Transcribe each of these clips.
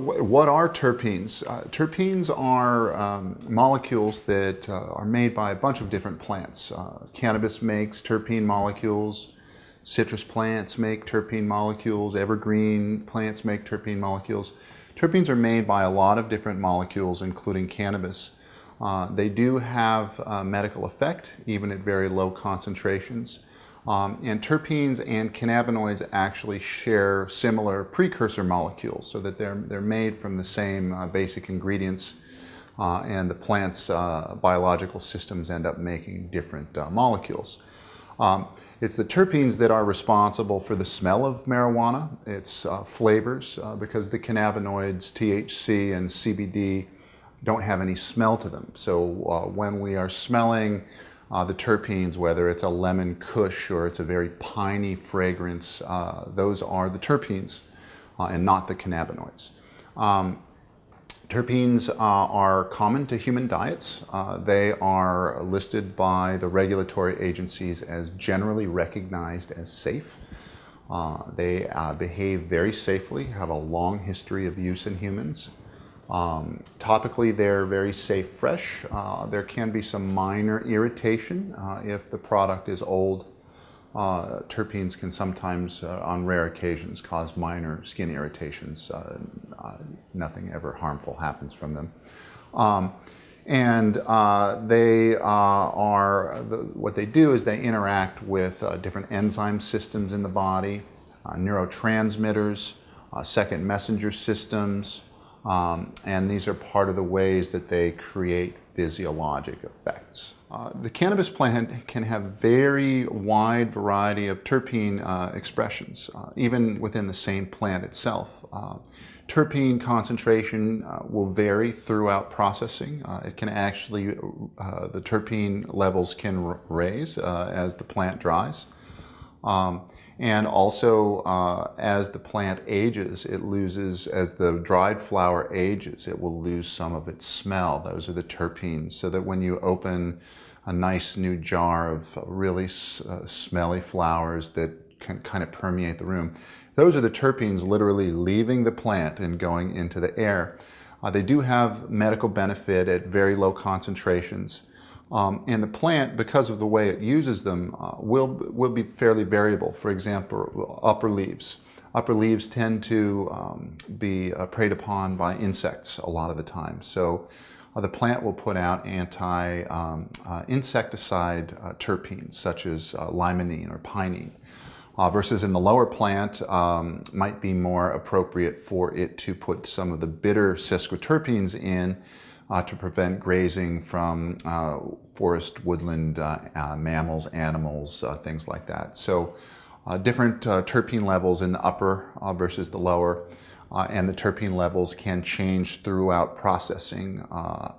wh- what are terpenes? Uh, terpenes are um, molecules that uh, are made by a bunch of different plants. Uh, cannabis makes terpene molecules. Citrus plants make terpene molecules. Evergreen plants make terpene molecules. Terpenes are made by a lot of different molecules, including cannabis. Uh, they do have medical effect, even at very low concentrations. Um, and terpenes and cannabinoids actually share similar precursor molecules so that they're, they're made from the same uh, basic ingredients uh, and the plant's uh, biological systems end up making different uh, molecules. Um, it's the terpenes that are responsible for the smell of marijuana, its uh, flavors, uh, because the cannabinoids THC and CBD don't have any smell to them. So when we are smelling uh, the terpenes, whether it's a lemon kush or it's a very piney fragrance, uh, those are the terpenes uh, and not the cannabinoids. Um, terpenes uh, are common to human diets. Uh, they are listed by the regulatory agencies as generally recognized as safe. Uh, they behave very safely, have a long history of use in humans. Um, topically, they're very safe fresh. Uh, there can be some minor irritation uh, if the product is old. Uh, terpenes can sometimes, uh, on rare occasions, cause minor skin irritations. Uh, uh, nothing ever harmful happens from them. Um, and they are, the, what they do is they interact with different enzyme systems in the body, neurotransmitters, second messenger systems, um, and these are part of the ways that they create physiologic effects. Uh, the cannabis plant can have very wide variety of terpene uh, expressions, uh, even within the same plant itself. Uh, terpene concentration uh, will vary throughout processing. Uh, it can actually, the terpene levels can raise as the plant dries. Um, and also, uh, as the plant ages, it loses, as the dried flower ages, it will lose some of its smell. Those are the terpenes. So that when you open a nice new jar of really uh, smelly flowers that can kind of permeate the room, those are the terpenes literally leaving the plant and going into the air. Uh, they do have medical benefit at very low concentrations. Um, and the plant, because of the way it uses them, uh, will, will be fairly variable. For example, upper leaves. Upper leaves tend to um, be uh, preyed upon by insects a lot of the time. So uh, the plant will put out anti-insecticide um, uh, uh, terpenes, such as uh, limonene or pinene. versus in the lower plant, um, might be more appropriate for it to put some of the bitter sesquiterpenes in uh, to prevent grazing from uh, forest woodland uh, uh mammals, animals, uh, things like that. So different terpene levels in the upper versus the lower. and the terpene levels can change throughout processing.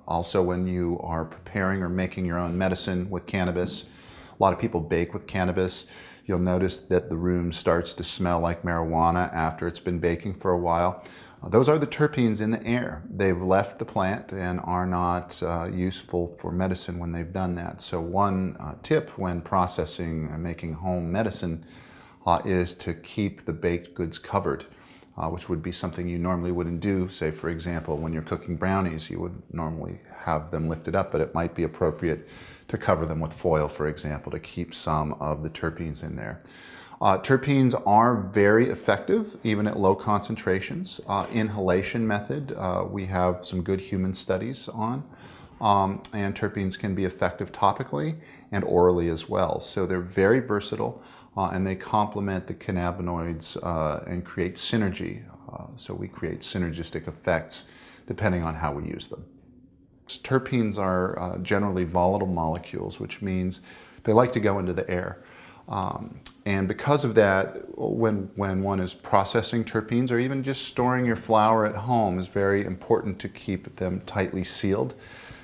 also when you are preparing or making your own medicine with cannabis, a lot of people bake with cannabis. You'll notice that the room starts to smell like marijuana after it's been baking for a while. Those are the terpenes in the air. They've left the plant and are not uh, useful for medicine when they've done that. So one uh, tip when processing and making home medicine uh, is to keep the baked goods covered, uh, which would be something you normally wouldn't do. Say, for example, when you're cooking brownies, you would normally have them lifted up, but it might be appropriate to cover them with foil, for example, to keep some of the terpenes in there. Uh, terpenes are very effective, even at low concentrations. Uh, inhalation method, uh, we have some good human studies on. Um, and terpenes can be effective topically and orally as well. So they're very versatile uh, and they complement the cannabinoids uh, and create synergy. Uh, so we create synergistic effects depending on how we use them. Terpenes are generally volatile molecules, which means they like to go into the air. Um, and because of that, when, when one is processing terpenes or even just storing your flower at home is very important to keep them tightly sealed.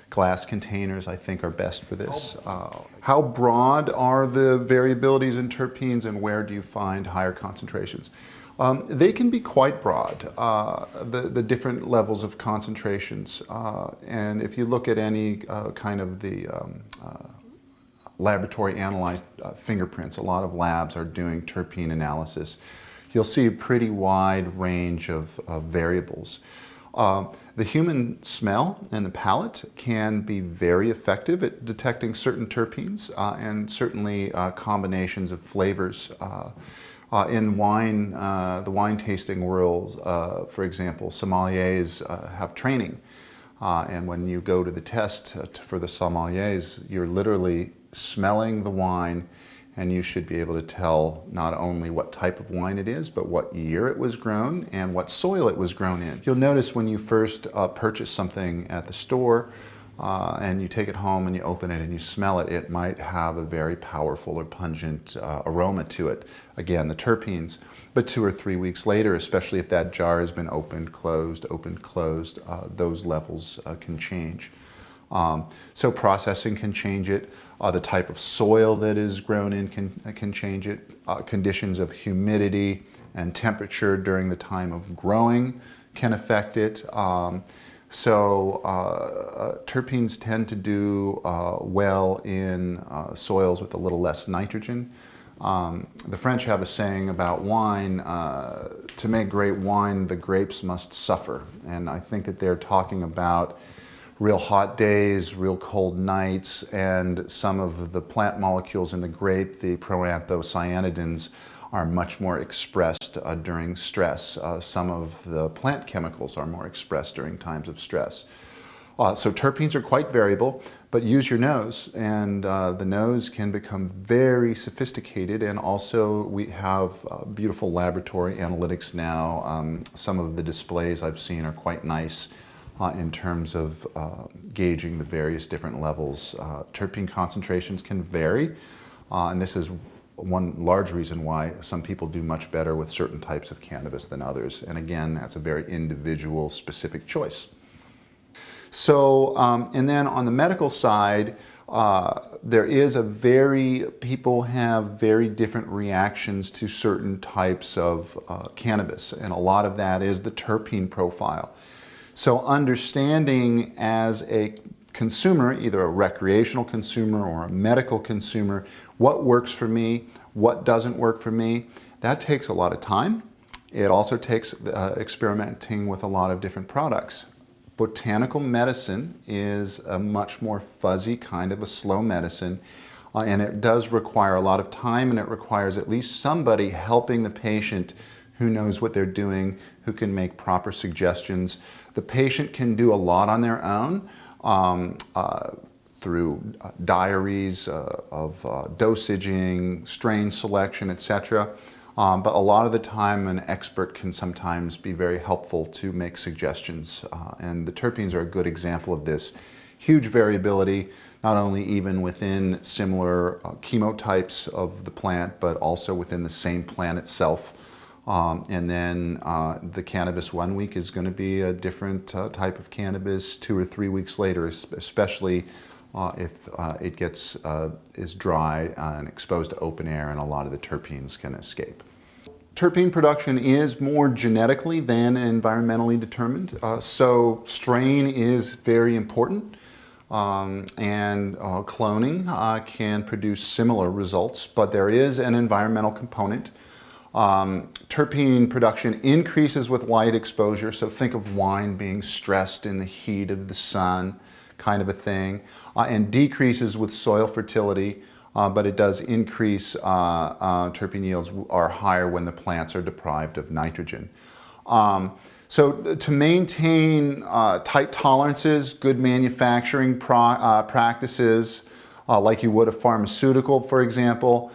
Glass containers, I think, are best for this. Uh, how broad are the variabilities in terpenes and where do you find higher concentrations? Um, they can be quite broad, uh, the, the different levels of concentrations. Uh, and if you look at any uh, kind of the um, uh, laboratory analyzed uh, fingerprints. A lot of labs are doing terpene analysis. you'll see a pretty wide range of, of variables. Uh, the human smell and the palate can be very effective at detecting certain terpenes uh, and certainly uh, combinations of flavors. Uh, uh, in wine, uh, the wine tasting world, for example, sommeliers have training. and when you go to the test for the sommeliers, you're literally smelling the wine and you should be able to tell not only what type of wine it is, but what year it was grown and what soil it was grown in. You'll notice when you first uh, purchase something at the store uh, and you take it home and you open it and you smell it, it might have a very powerful or pungent uh, aroma to it. Again, the terpenes. But two or three weeks later, especially if that jar has been opened, closed, opened, closed, uh, those levels uh, can change. Um, so processing can change it. Uh, the type of soil that is grown in can, can change it. Uh, conditions of humidity and temperature during the time of growing can affect it. Um, so uh, uh terpenes tend to do uh, well in uh, soils with a little less nitrogen. Um, the French have a saying about wine, to make great wine, the grapes must suffer. And I think that they're talking about real hot days, real cold nights, and some of the plant molecules in the grape, the proanthocyanidins, are much more expressed uh, during stress. Uh, some of the plant chemicals are more expressed during times of stress. Uh, so terpenes are quite variable, but use your nose and uh, the nose can become very sophisticated and also we have uh, beautiful laboratory analytics now. Um, some of the displays I've seen are quite nice uh, in terms of uh, gauging the various different levels. Uh, terpene concentrations can vary, uh, and this is one large reason why some people do much better with certain types of cannabis than others. And again, that's a very individual specific choice. So, um, and then on the medical side, uh, there is a very, people have very different reactions to certain types of uh, cannabis. And a lot of that is the terpene profile. So understanding as a consumer, either a recreational consumer or a medical consumer, what works for me, what doesn't work for me, that takes a lot of time. It also takes uh, experimenting with a lot of different products. Botanical medicine is a much more fuzzy kind of a slow medicine uh, and it does require a lot of time and it requires at least somebody helping the patient who knows what they're doing, who can make proper suggestions. The patient can do a lot on their own um, uh, through uh, diaries uh, of uh, dosaging, strain selection, etc. Um, but a lot of the time an expert can sometimes be very helpful to make suggestions uh, and the terpenes are a good example of this. Huge variability, not only even within similar uh, chemotypes of the plant, but also within the same plant itself. Um, and then uh, the cannabis one week is going to be a different uh, type of cannabis two or three weeks later, especially uh, if uh, it gets uh, is dry and exposed to open air and a lot of the terpenes can escape. Terpene production is more genetically than environmentally determined, uh, so strain is very important. Um, and cloning can produce similar results, but there is an environmental component um, terpene production increases with light exposure, so think of wine being stressed in the heat of the sun, kind of a thing, uh, and decreases with soil fertility, uh, but it does increase, uh, uh terpene yields are higher when the plants are deprived of nitrogen. Um, so to maintain uh, tight tolerances, good manufacturing uh, practices, like you would a pharmaceutical, for example,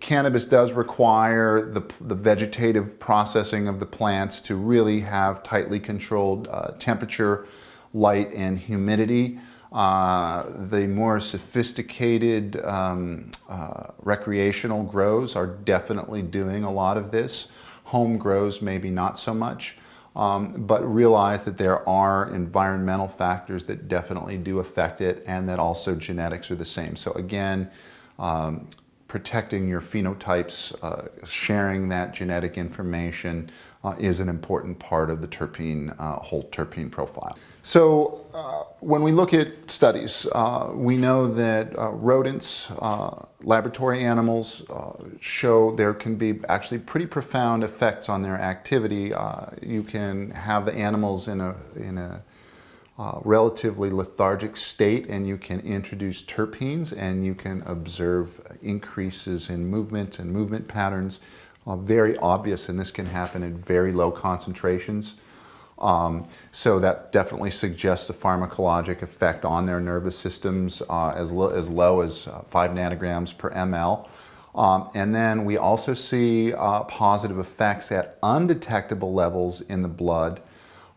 cannabis does require the, the vegetative processing of the plants to really have tightly controlled uh, temperature, light, and humidity. Uh, the more sophisticated um, uh, recreational grows are definitely doing a lot of this. Home grows maybe not so much, um, but realize that there are environmental factors that definitely do affect it and that also genetics are the same. So again, um, protecting your phenotypes, uh, sharing that genetic information, uh, is an important part of the terpene, uh, whole terpene profile. So uh, when we look at studies, uh, we know that uh, rodents, laboratory animals show there can be actually pretty profound effects on their activity. you can have the animals in a, in a uh, relatively lethargic state and you can introduce terpenes and you can observe increases in movement and movement patterns. Uh, very obvious and this can happen at very low concentrations. Um, so that definitely suggests a pharmacologic effect on their nervous systems uh, as, lo as low as uh, 5 nanograms per ml. Um, and then we also see uh, positive effects at undetectable levels in the blood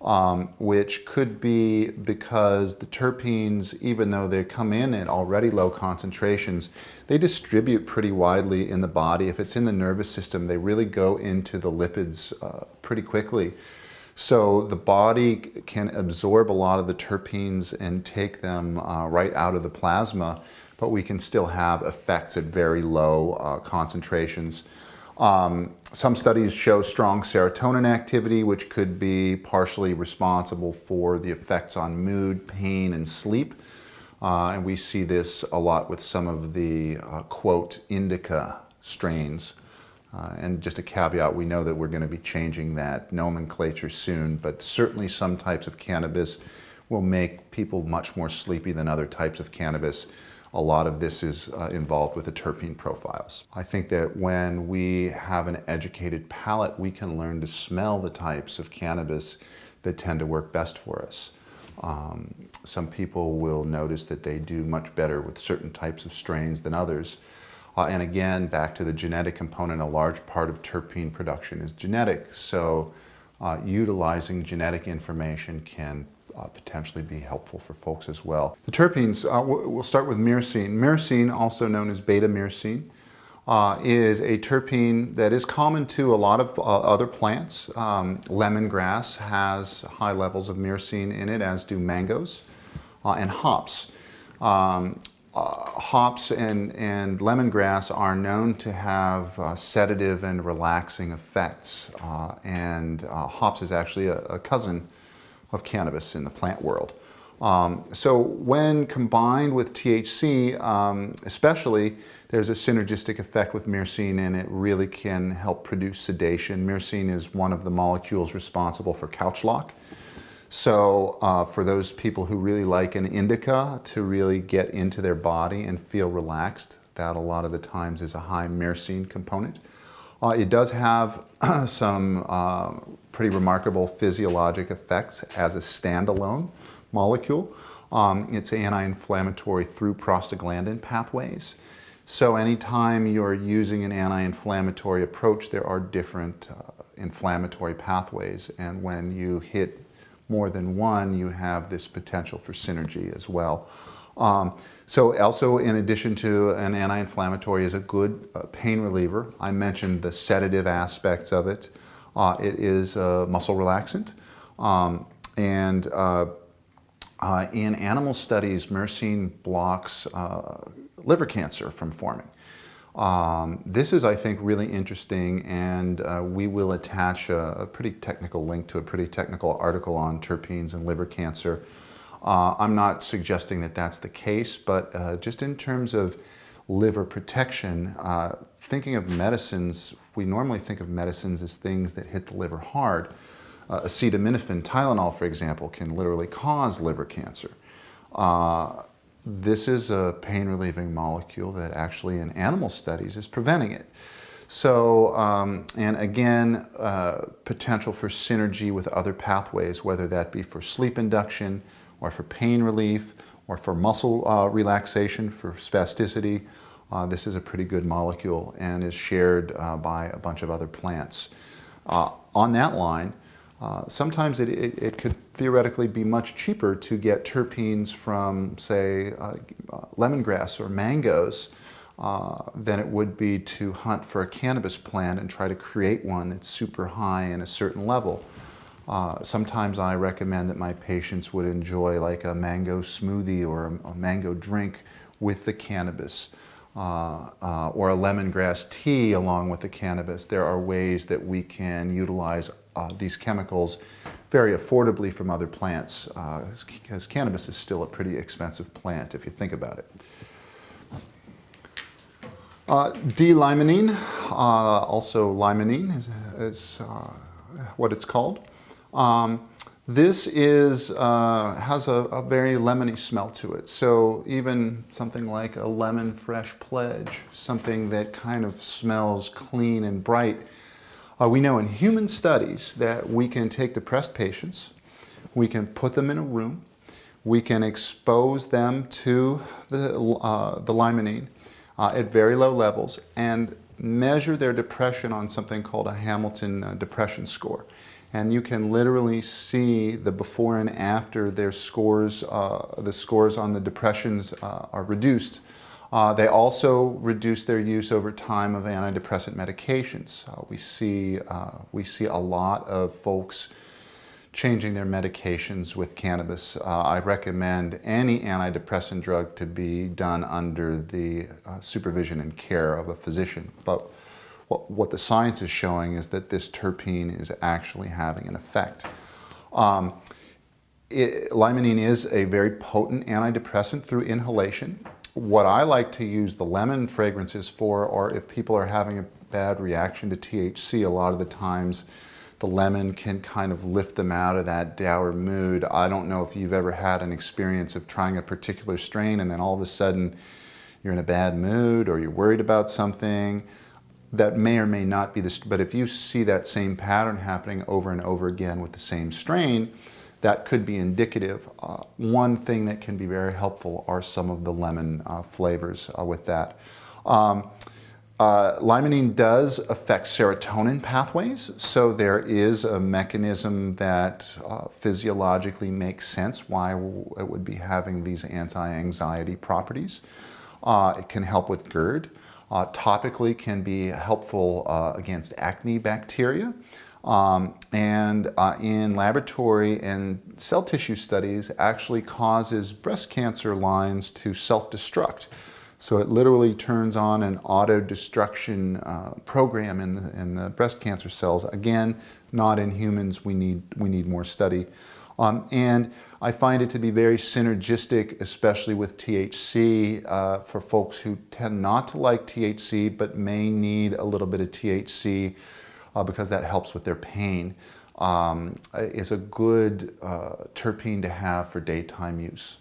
um, which could be because the terpenes, even though they come in at already low concentrations, they distribute pretty widely in the body. If it's in the nervous system, they really go into the lipids uh, pretty quickly. So the body can absorb a lot of the terpenes and take them uh, right out of the plasma, but we can still have effects at very low uh, concentrations. Um, some studies show strong serotonin activity, which could be partially responsible for the effects on mood, pain, and sleep. Uh, and we see this a lot with some of the, uh, quote, indica strains. Uh, and just a caveat, we know that we're going to be changing that nomenclature soon, but certainly some types of cannabis will make people much more sleepy than other types of cannabis a lot of this is uh, involved with the terpene profiles. I think that when we have an educated palate, we can learn to smell the types of cannabis that tend to work best for us. Um, some people will notice that they do much better with certain types of strains than others. Uh, and again, back to the genetic component, a large part of terpene production is genetic. So uh, utilizing genetic information can uh, potentially be helpful for folks as well. The terpenes, uh, we'll start with myrcene. Myrcene, also known as beta-myrcene, uh, is a terpene that is common to a lot of uh, other plants. Um, lemongrass has high levels of myrcene in it, as do mangoes uh, and hops. Um, uh, hops and, and lemongrass are known to have sedative and relaxing effects. And hops is actually a, a cousin of cannabis in the plant world. Um, so when combined with THC, um, especially, there's a synergistic effect with myrcene and it really can help produce sedation. Myrcene is one of the molecules responsible for couch lock. So uh, for those people who really like an indica to really get into their body and feel relaxed, that a lot of the times is a high myrcene component. Uh, it does have some uh, pretty remarkable physiologic effects as a standalone molecule. Um, it's anti-inflammatory through prostaglandin pathways. So anytime you're using an anti-inflammatory approach, there are different uh, inflammatory pathways. And when you hit more than one, you have this potential for synergy as well. Um, so also in addition to an anti-inflammatory is a good uh, pain reliever. I mentioned the sedative aspects of it. Uh, it is a muscle relaxant. Um, and uh, uh in animal studies, myrcene blocks uh, liver cancer from forming. Um, this is, I think, really interesting, and uh, we will attach a, a, pretty technical link to a pretty technical article on terpenes and liver cancer uh, I'm not suggesting that that's the case, but uh, just in terms of liver protection, uh, thinking of medicines, we normally think of medicines as things that hit the liver hard. Uh, acetaminophen, Tylenol, for example, can literally cause liver cancer. Uh, this is a pain-relieving molecule that actually in animal studies is preventing it. So, um, and again, uh, potential for synergy with other pathways, whether that be for sleep induction, or for pain relief, or for muscle uh, relaxation, for spasticity. Uh, this is a pretty good molecule and is shared uh, by a bunch of other plants. Uh, on that line, uh, sometimes it, it, it, could theoretically be much cheaper to get terpenes from, say, uh, lemongrass or mangoes than it would be to hunt for a cannabis plant and try to create one that's super high in a certain level. Uh, sometimes I recommend that my patients would enjoy like a mango smoothie or a, a mango drink with the cannabis. uh, uh, or a lemongrass tea along with the cannabis, there are ways that we can utilize uh, these chemicals very affordably from other plants because uh, cannabis is still a pretty expensive plant if you think about it. Uh, D-limonene, also limonene is, is what it's called. Um, this is, uh, has a, a, very lemony smell to it. So even something like a lemon fresh pledge, something that kind of smells clean and bright. Uh, we know in human studies that we can take depressed patients, we can put them in a room, we can expose them to the, uh, the limonene uh, at very low levels and measure their depression on something called a Hamilton uh, depression score and you can literally see the before and after their scores, uh, the scores on the depressions uh, are reduced. Uh, they also reduce their use over time of antidepressant medications. Uh, we, see, uh, we see a lot of folks changing their medications with cannabis. Uh, I recommend any antidepressant drug to be done under the supervision and care of a physician. But what, what the science is showing is that this terpene is actually having an effect. Um, it, limonene is a very potent antidepressant through inhalation. What I like to use the lemon fragrances for, or if people are having a bad reaction to THC, a lot of the times the lemon can kind of lift them out of that dour mood. I don't know if you've ever had an experience of trying a particular strain and then all of a sudden you're in a bad mood or you're worried about something that may or may not be this, but if you see that same pattern happening over and over again with the same strain, that could be indicative. Uh, one thing that can be very helpful are some of the lemon uh, flavors uh, with that. Um, uh, limonene does affect serotonin pathways, so there is a mechanism that uh, physiologically makes sense why it would be having these anti-anxiety properties. Uh, it can help with GERD uh, topically can be helpful uh, against acne bacteria. Um, and uh, in laboratory and cell tissue studies actually causes breast cancer lines to self-destruct. So it literally turns on an auto-destruction uh, program in the, in the breast cancer cells. Again, not in humans, we need, we need more study. Um, and I find it to be very synergistic, especially with THC uh, for folks who tend not to like THC but may need a little bit of THC uh, because that helps with their pain. Um, is a good uh, terpene to have for daytime use.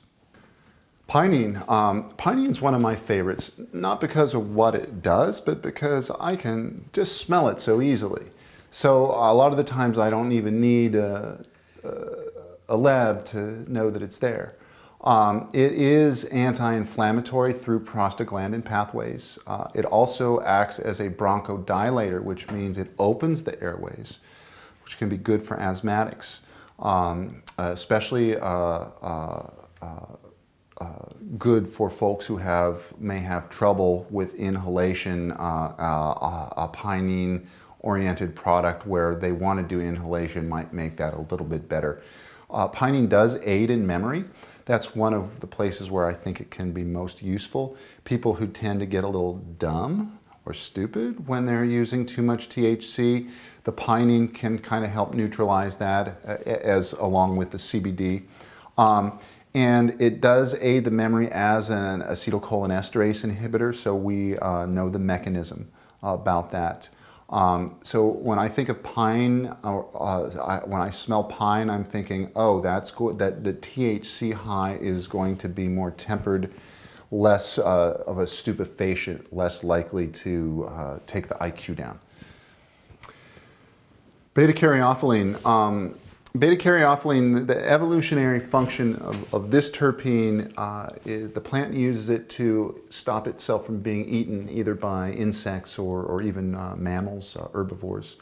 Pinene. Um, pinene is one of my favorites, not because of what it does, but because I can just smell it so easily. So a lot of the times I don't even need a, a a lab to know that it's there. Um, it is anti-inflammatory through prostaglandin pathways. Uh, it also acts as a bronchodilator, which means it opens the airways, which can be good for asthmatics, um, especially uh, uh, uh, uh, good for folks who have may have trouble with inhalation, uh, a pinene oriented product where they want to do inhalation might make that a little bit better. Uh, pinene does aid in memory. That's one of the places where I think it can be most useful. People who tend to get a little dumb or stupid when they're using too much THC, the pinene can kind of help neutralize that uh, as along with the CBD. Um, and it does aid the memory as an acetylcholinesterase inhibitor, so we uh, know the mechanism about that. Um, so when I think of pine, uh, I, when I smell pine, I'm thinking, oh, that's good. That the THC high is going to be more tempered, less uh, of a stupefacient, less likely to uh, take the IQ down. Beta caryophyllene. Um, Beta-caryophyllene, the evolutionary function of, of this terpene, uh, is the plant uses it to stop itself from being eaten either by insects or, or even uh, mammals, uh, herbivores.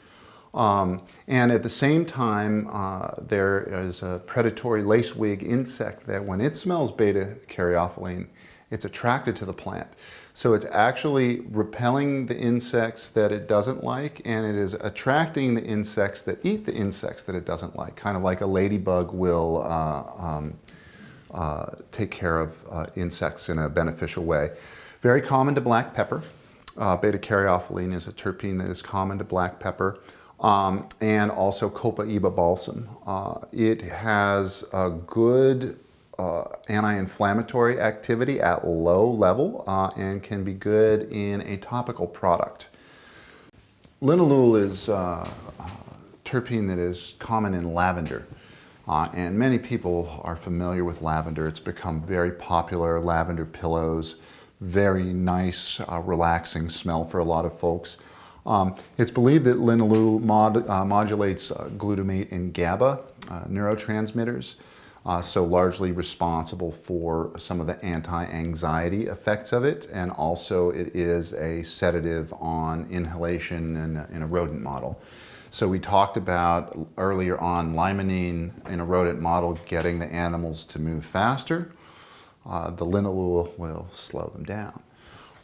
Um, and at the same time, uh, there is a predatory lacewing insect that when it smells beta-caryophyllene, it's attracted to the plant. So it's actually repelling the insects that it doesn't like and it is attracting the insects that eat the insects that it doesn't like, kind of like a ladybug will uh, um, uh, take care of uh, insects in a beneficial way. Very common to black pepper. Uh, beta-caryophyllene is a terpene that is common to black pepper. Um, and also Copaiba balsam. Uh, it has a good uh, anti-inflammatory activity at low level uh, and can be good in a topical product. Linalool is uh, a terpene that is common in lavender. Uh, and many people are familiar with lavender. It's become very popular, lavender pillows, very nice, uh, relaxing smell for a lot of folks. Um, it's believed that linalool mod, uh, modulates glutamate and GABA neurotransmitters, uh, so largely responsible for some of the anti-anxiety effects of it, and also it is a sedative on inhalation in a, in a rodent model. So we talked about earlier on limonene in a rodent model getting the animals to move faster. Uh, the linalool will slow them down.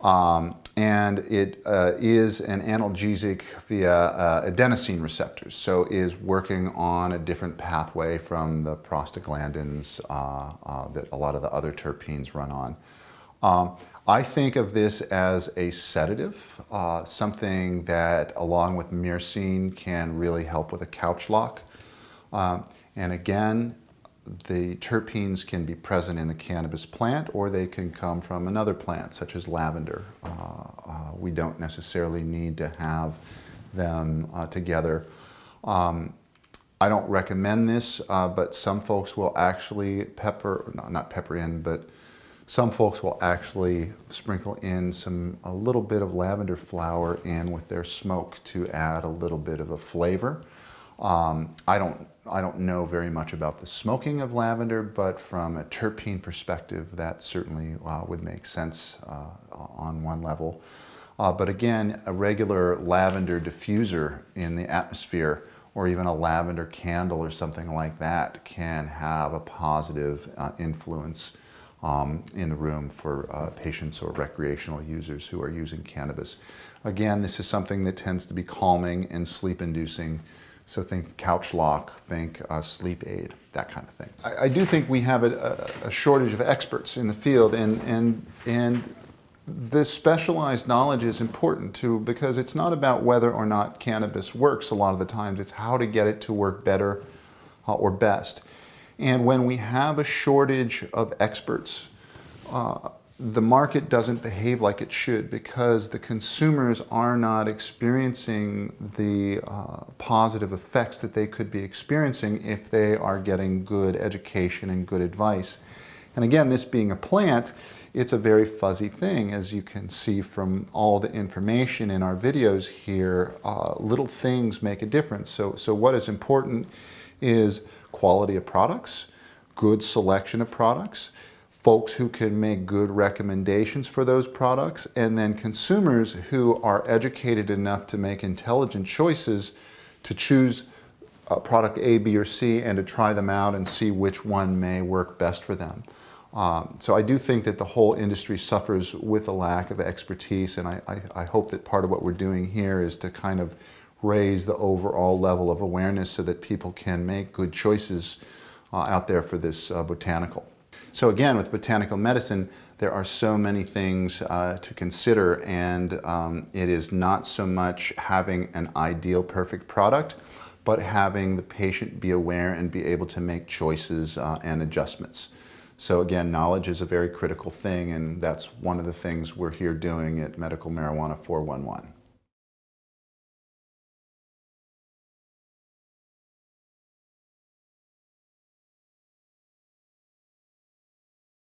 Um, and it uh, is an analgesic via uh, adenosine receptors, so is working on a different pathway from the prostaglandins uh, uh that a lot of the other terpenes run on. Um, I think of this as a sedative, uh, something that along with myrcene can really help with a couch lock. Um, and again, the terpenes can be present in the cannabis plant or they can come from another plant such as lavender. Uh, uh, we don't necessarily need to have them uh, together. Um, I don't recommend this, uh, but some folks will actually pepper, no, not pepper in, but some folks will actually sprinkle in some a little bit of lavender flower in with their smoke to add a little bit of a flavor. Um, I don't I don't know very much about the smoking of lavender, but from a terpene perspective, that certainly uh, would make sense uh, on one level. Uh, but again, a regular lavender diffuser in the atmosphere or even a lavender candle or something like that can have a positive uh, influence um, in the room for uh, patients or recreational users who are using cannabis. Again, this is something that tends to be calming and sleep inducing so think couch lock, think uh, sleep aid, that kind of thing. I, I do think we have a, a, shortage of experts in the field and, and, and this specialized knowledge is important too because it's not about whether or not cannabis works a lot of the times, it's how to get it to work better uh, or best. And when we have a shortage of experts, uh, the market doesn't behave like it should because the consumers are not experiencing the uh, positive effects that they could be experiencing if they are getting good education and good advice. And again, this being a plant, it's a very fuzzy thing as you can see from all the information in our videos here, uh, little things make a difference. So, so what is important is quality of products, good selection of products, folks who can make good recommendations for those products, and then consumers who are educated enough to make intelligent choices to choose a product A, B, or C and to try them out and see which one may work best for them. Um, so I do think that the whole industry suffers with a lack of expertise and I, I, I hope that part of what we're doing here is to kind of raise the overall level of awareness so that people can make good choices uh, out there for this uh, botanical. So again, with botanical medicine, there are so many things uh, to consider and um, it is not so much having an ideal perfect product, but having the patient be aware and be able to make choices uh, and adjustments. So again, knowledge is a very critical thing and that's one of the things we're here doing at Medical Marijuana 411.